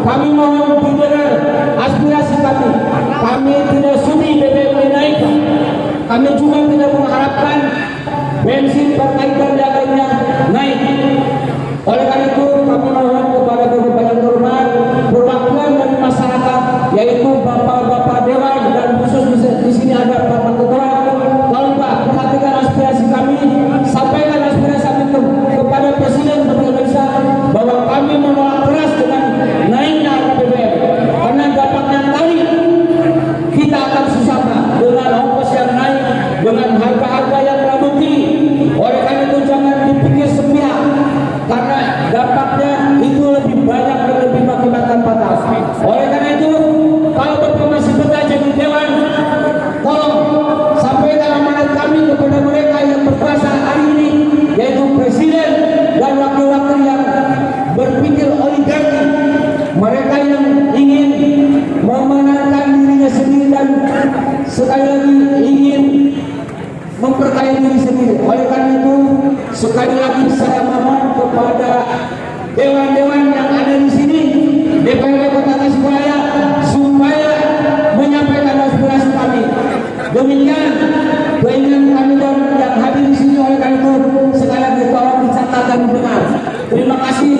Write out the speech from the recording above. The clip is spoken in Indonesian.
kami mohon didengar aspirasi kami. Kami tidak sudi BBM naik kami juga tidak mengharapkan bensin perbaikan dagangnya naik. Oleh karena itu kami mohon kepada berbagai hormat perwakilan dari masyarakat yaitu bapak-bapak dewan sekali lagi ingin memperkaya diri sendiri. Oleh karena itu, sekali lagi saya mohon kepada dewan-dewan yang ada di sini, DPRD Kota Tasikmalaya, supaya menyampaikan aspirasi kami. Demikian keinginan kami dan yang hadir di sini oleh karena itu sekali lagi tolong dicatat dan dengar Terima kasih.